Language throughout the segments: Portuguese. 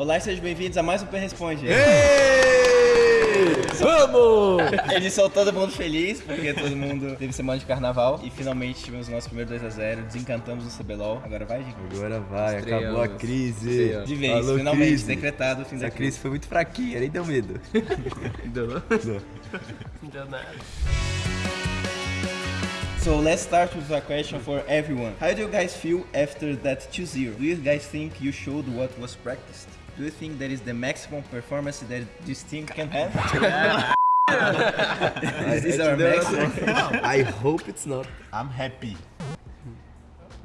Olá e sejam bem-vindos a mais um Pen Responde. Vamos! Edição todo mundo feliz, porque todo mundo teve semana de carnaval e finalmente tivemos o nosso primeiro 2x0, desencantamos o CBLOL. Agora vai, gente. Agora vai, Estreamos. acabou a crise. Estreamos. De vez, Falou finalmente, crise. decretado o fim da Essa crise foi muito fraquinha, nem deu medo. Deu não? Não. Não deu nada. So let's start with a question for everyone. How do you guys feel after that 2-0? Do you guys think you showed what was practiced? Do you think that is the maximum performance that this team can have? is this our maximum? I hope it's not. I'm happy.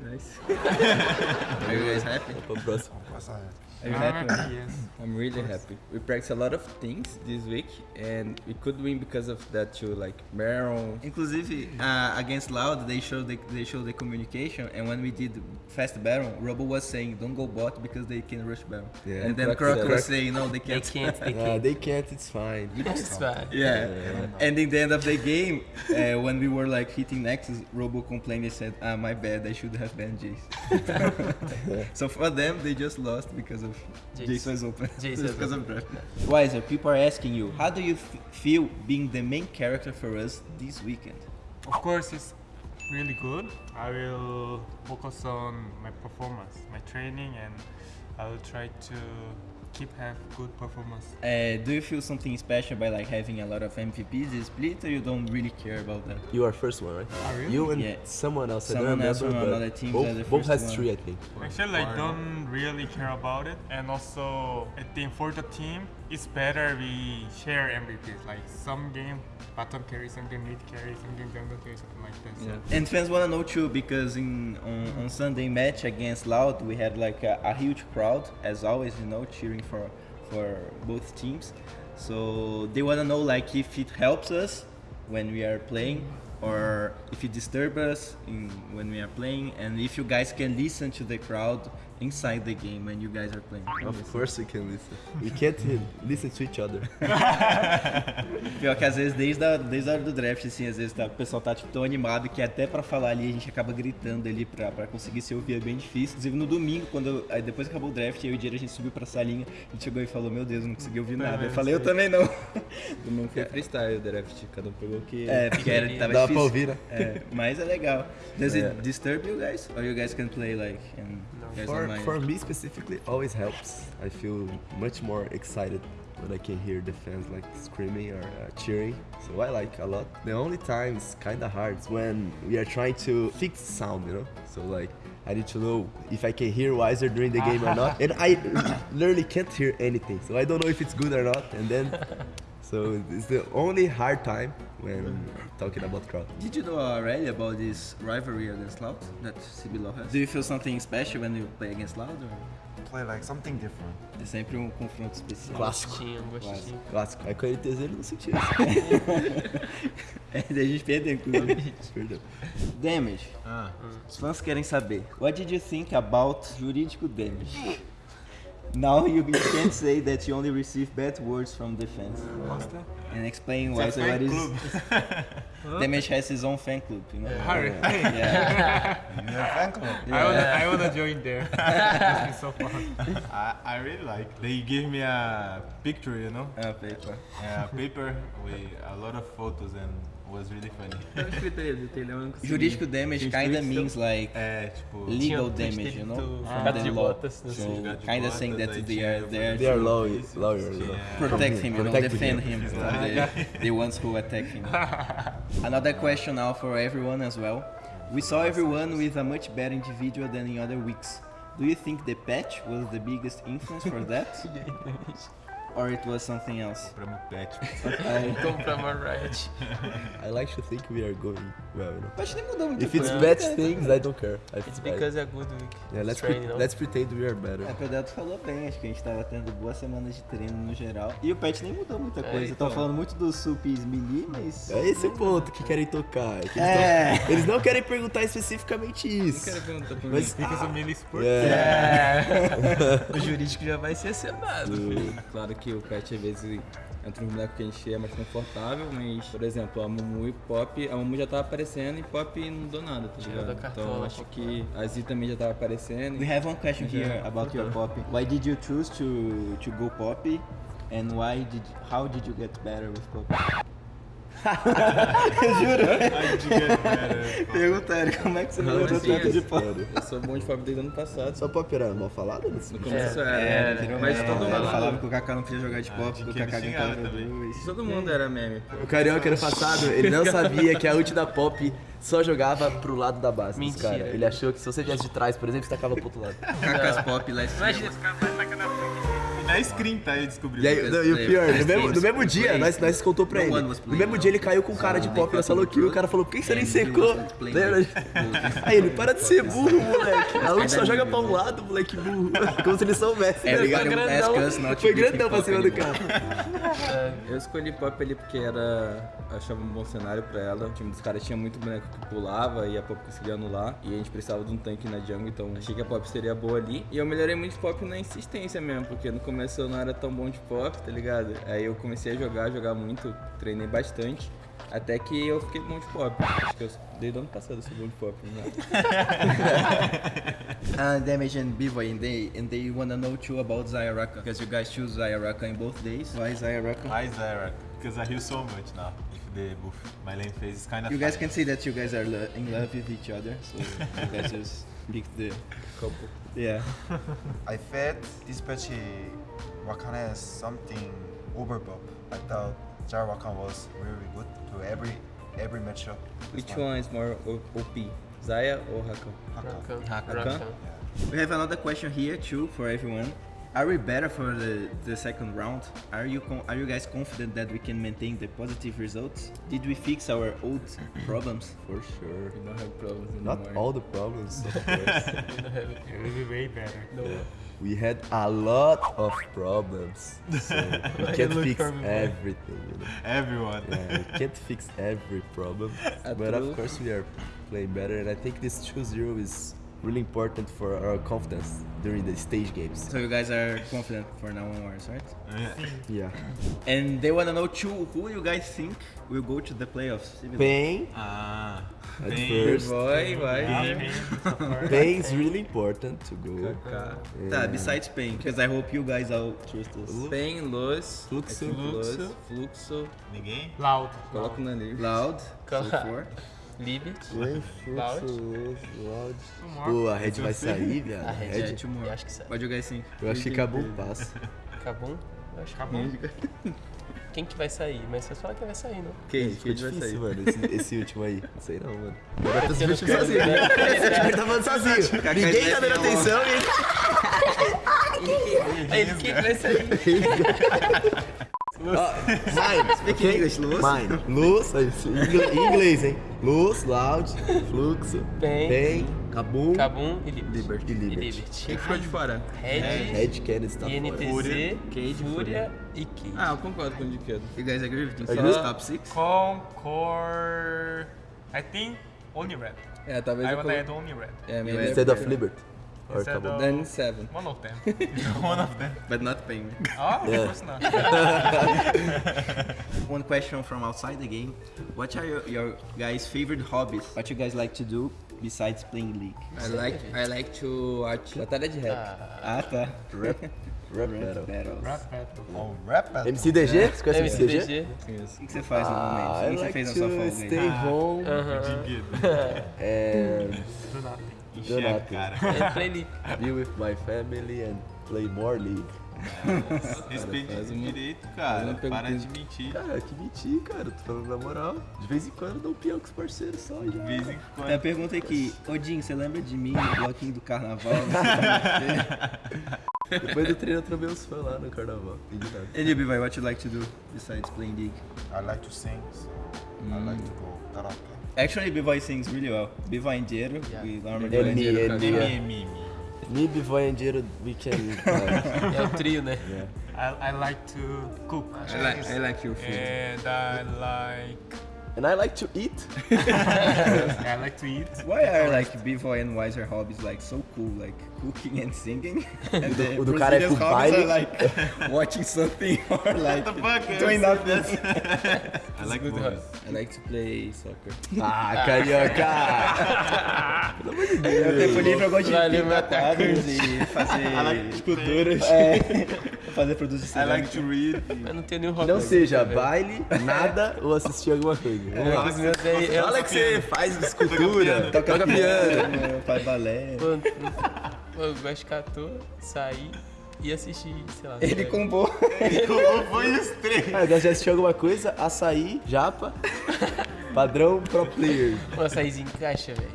Nice. Are you guys happy? Pra próxima. Are you? Yes. I'm really happy. We practiced a lot of things this week, and we could win because of that too. Like Baron. Inclusive, uh, against Loud, they showed the, they showed the communication, and when we did fast Baron, Robo was saying, "Don't go bot because they can rush Baron," Yeah. and then Croc Croc said- was saying, "No, they They can't." can't, they Uh, can't. they can't, it's fine. It's fine. Yeah. And in the end of the game, uh, when we were like hitting Nexus, Robo complained and said, "Ah, my bad. I should have banned Jace." so for them, they just lost because of Jace. Jace, open. Jace Just was because of draft. Wiser, people are asking you, how do you f- feel being the main character for us this weekend? Of course, it's really good. I will focus on my performance, my training, and I will try to keep have good performance. Uh, do you feel something special by like having a lot of MVPs this split, or you don't really care about that? You are first one, right? Oh, really? You and Yeah. someone else. I Someone don't else remember. from but another team both, the both has one. three, I think. Actually, I don't really care about it, and also I think for the team, it's better we share MVPs. Like some game bottom carry, some game mid carry, some game jungle carry, something like that. So Yeah. And fans wanna know too because in on, on Sunday match against Loud we had like a, a huge crowd as always you know cheering for for both teams. So they wanna know like if it helps us when we are playing or if it disturbs us in, when we are playing and if you guys can listen to the crowd inside the game when you guys are playing. Of course we can listen. We can't listen to each other. Pior que às vezes desde a, desde a hora do draft, assim, às vezes tá- o pessoal tá tipo, tão animado que até pra falar ali a gente acaba gritando ali pra, pra conseguir se ouvir, é bem difícil. Inclusive no domingo, quando aí depois que acabou o draft, eu e o Diego a gente subiu pra salinha, a gente chegou e falou, meu Deus, eu não consegui ouvir nada. Eu falei, eu também não. Não foi freestyle o draft, cada um pegou o que. É, porque era, tava Dá pra ouvir, né? É, mas é legal. Does É. it disturb you guys? Or you guys can play like and you guys For, for me specifically, always helps. I feel much more excited when I can hear the fans like screaming or uh, cheering. So I like a lot. The only time it's kind of hard is when we are trying to fix sound, you know. So like I need to know if I can hear Wiser during the game or not, and I literally can't hear anything. So I don't know if it's good or not. And then, so it's the only hard time when talking about crowd. Did you know already about this rivalry against Loud that CBLOL has? Do you feel something special when you play against Loud? Or? Play like something different. É sempre um confronto especial. Clássico. Um gostinho. Clássico. Aí com a NTZ ele não sentiu. É, daí a gente perdeu, inclusive. Perdão. damage. Ah. Os fãs querem saber. What did you think about jurídico damage? Now you can't say that you only receive bad words from the fans. what's that? And explain why It's so what fan. Damage has his own fan club, you know? Harry, Yeah. You're fan club. I wanna, I wanna join there. It's been so fun. I, I really like. They gave me a picture, you know, Ah, paper. a paper with a lot of photos and was really funny. Eu escutei do telhão, eu não consegui. Jurídico damage kinda means like É, tipo, legal Tinha tweet damage, you know? do From the law. botas, So sei. Gato de kinda saying that they are there They are lawyers, lawyers. Yeah. protect him, you know, defend him. him from the, the ones who attack him. Another question now for everyone as well. We saw everyone with a much better individual than in other weeks. Do you think the patch was the biggest influence for that? or it was something else? pra me pet. Comprar uma Riot. I like to think we are going well, you know. O patch nem mudou muita If it's bad things, I don't care. If It's it's because a good week. Yeah, let's, pre- não? let's pretend we are better. É, o Pedro falou bem, acho que a gente tava tendo boas semanas de treino no geral. E o patch nem mudou muita É, coisa. Estão então. falando muito dos supis melee, mas. É esse o ponto que querem tocar. é que eles, É. tão- eles não querem perguntar especificamente isso. Quero perguntar pra mim. Mas, Because of melee sport. é, O jurídico já vai ser acionado. Claro que o patch às vezes entre os bonecos que a gente é mais confortável, mas, por exemplo, a Mumu e Pop, a Mumu já tava aparecendo e Pop não deu nada, tá Tirou ligado? da cartola, Então acho que a Z também já tava aparecendo. We have one question here about your pop. Why did you choose to to go pop? And why did how did you get better with pop? Perguntaram como é que você Não, melhorou tanto de pop. Eu sou bom de Pop desde o ano passado. Só pop era mal falado nesse No começo É, era, era, era, mas todo né? mundo falava que o Kaká não podia jogar de pop, que o Kaká gritava também. Todo mundo era meme. pô. O Carioca ano passado, ele não sabia que a ult da Pop só jogava pro lado da base dos Mentira. caras. Ele achou que se você viesse de trás, por exemplo, você tacava pro outro lado. Kaká's pop last Imagina year. esse cara vai tacar na frente. Na screen, tá? Ele descobriu. E, aí, não, e o pior, no mesmo, no mesmo dia, nós, nós contou pra ele. No mesmo dia ele caiu com um cara de pop na fucking kill, o cara falou, por que você nem secou? Lembra? with- Aí ele, para de ser burro, moleque. A ult só joga pra um lado, moleque burro. Como se ele soubesse. né? Ask grandão. Foi grandão pra cima do anymore. Cara. Eu escolhi Pop ali porque era. achava um bom cenário pra ela. O time dos caras tinha muito boneco que pulava e a Pop conseguia anular. E a gente precisava de um tanque na jungle, então achei que a Pop seria boa ali. E eu melhorei muito Pop na insistência mesmo, porque no começo eu não era tão bom de Pop, tá ligado? Aí eu comecei a jogar, jogar muito, treinei bastante. Até que eu fiquei bom de pop. Acho que eu, desde o ano passado eu sou bom de pop. Né? Uh, Damage and Bivoy, and they and they wanna know too about Zayaraka because you guys choose Zayaraka in both days. Why Zayaraka? Why Zyra? Because I heal so much now. If the buff my lane phase is kind of You guys can see that you guys are lo- in love with each other, so you guys just pick the Couple. yeah. I felt this patch Rakan has something overbuff. I thought Jar was really good to every every matchup. Which one is more OP? Zaya or Rakan? Rakan. Rakan. Rakan? Rakan. We have another question here too for everyone. Are we better for the, the second round? Are you con- are you guys confident that we can maintain the positive results? Did we fix our old problems? For sure. We don't have problems anymore. Not all the problems, of course. It will be way better. Yeah. We had a lot of problems. So we can't fix for me, boy. everything, you know. Everyone. Yeah, we can't fix every problem. but of course we are playing better and I think this 2-0 is really important for our confidence during the stage games. So you guys are confident for now onwards, right? Yeah. And they wanna know too who you guys think will go to the playoffs. Pain Ah. at Bem- first. Vai, vai. Pain is really important to go. Kaká. Tá, besides Pain, because I hope you guys all trust us. Pain, Luz, Fluxo. Luz, Fluxo. Ninguém? Loud. Coloca na livre. Loud, so Cala- four. Liberty. Loud. Pô, a Red vai sair, viado. A Red, é, more. eu acho que sai. You guys think? Eu acho que acabou o passo. Kabum? Eu acho que Acabou. Quem que vai sair? Mas vocês falam quem vai sair, não? Quem? Quem vai difícil, sair? mano, esse, esse último aí. Não sei não, mano. Agora tá se quero sozinho. né? Ele tá falando sozinho. Ninguém tá dando atenção e ele... Que vai sair? Ó, mine. Speak ok? English, Luz. Mine. Luz, em inglês, hein? Luz, loud, fluxo, Pain. pain, kabum, Kabum e Liberty. e E Liberty. Liberty. Quem ficou de fora? Red, Red Kennedy tá fora. INTZ, Cade, Fúria e Cade. Ah, eu concordo com o Diquedo. You guys agree with this? Top six? Concord. I think only red. É, talvez I eu would colo- add only red. É, Instead é of Liberty. Or Instead of- Then 7. One of them. One of them. But not Pain. Oh, of Yeah. course not. One question from outside the game. What are your, your guys' favorite hobbies? What you guys like to do besides playing League? I like, I like to watch Batalha de Rap. Ah, tá. Rap, rap Rap battle. battles. Rap battle. Oh, rap battle. MCDG? Você conhece MCDG? MCDG. O que você faz no momento? Ah, O que você like fez na sua folga stay aí? home and Do nothing. Encher a nothing. cara. É Play League. be with my family and play more League. Respeite faz o uma- direito, cara. Para de mentir. Cara, que mentir, cara. Tô falando na moral. De vez em quando eu dou um peão com os parceiros só já. De vez em Tem a quando. pergunta aqui. Odin, você lembra de mim no bloquinho do carnaval? Depois do treino eu trombei uns fãs lá no carnaval. You, Bivai, what you like to do besides playing League? I like to sing, I like to go karaoke. Actually, Bivai sings really well. Bivai and Diero, we normally And me, and me. yeah. MMM. Me, Bivoy and Jiro, we can... uh, É o trio, né? yeah. I, I like to cook. I like, I like your food. And I like And I like to eat. I like to eat. Why are like Bivol and Wiser hobbies like so cool, like cooking and singing? And the o do cara é pro hobbies baile. are like watching something or like fuck? doing nothing. I like movies. I like to play soccer. Ah, carioca! Eu tempo livre eu gosto de pintar meu quadros e fazer Esculturas. é, fazer produtos de I like to read. Eu não tenho nenhum hobby. Não seja velho. baile, nada ou assistir alguma coisa. Vamos lá. Os meus aí, eu, Fala que você faz escultura, toca piano. faz balé. Eu gosto de catou, sair e assistir, sei lá. Ele velho. combou. Foi os três. Ah, eu gosto de assistir alguma coisa, açaí, japa, padrão pro player. Um açaizinho encaixa, velho.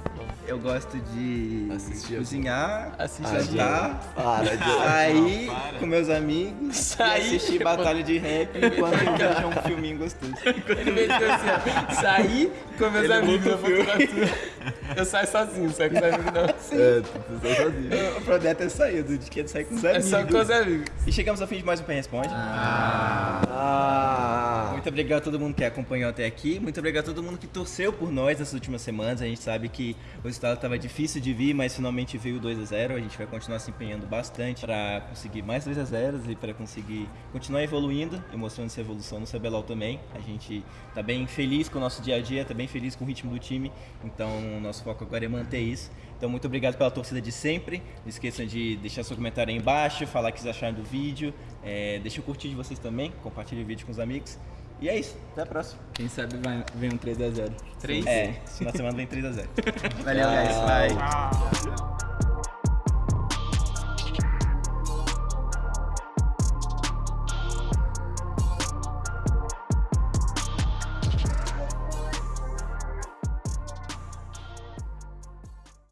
Eu gosto de Assistir cozinhar, Assistir. cantar, Para de... sair Não, para. com meus amigos Sair, e assistir batalha de rap enquanto eu vejo um filminho gostoso. Ele meteu assim. Sair com meus amigos, eu vou. Eu saio sozinho, saio com os amigos não. É, tu tá sozinho. O projeto é sair, de que é sair com os É amigos. só com os amigos. E chegamos ao fim de mais um Pen Responde. Ah, Muito obrigado a todo mundo que acompanhou até aqui. Muito obrigado a todo mundo que torceu por nós nessas últimas semanas. A gente sabe que o resultado estava difícil de vir, mas finalmente veio 2 a 0 A gente vai continuar se empenhando bastante para conseguir mais 2 a 0 e para conseguir continuar evoluindo e mostrando essa evolução no CBLOL também. A gente tá bem feliz com o nosso dia a dia, tá bem feliz com o ritmo do time. Então, nosso foco agora é manter isso. Então, muito obrigado pela torcida de sempre. Não esqueçam de deixar seu comentário aí embaixo, falar o que vocês acharam do vídeo. É, deixa o curtir de vocês também, compartilhe o vídeo com os amigos. E é isso, até a próxima. Quem sabe vai, vem um 3x0. Três. É, na semana vem 3x0. Valeu, guys. Bye. Ah.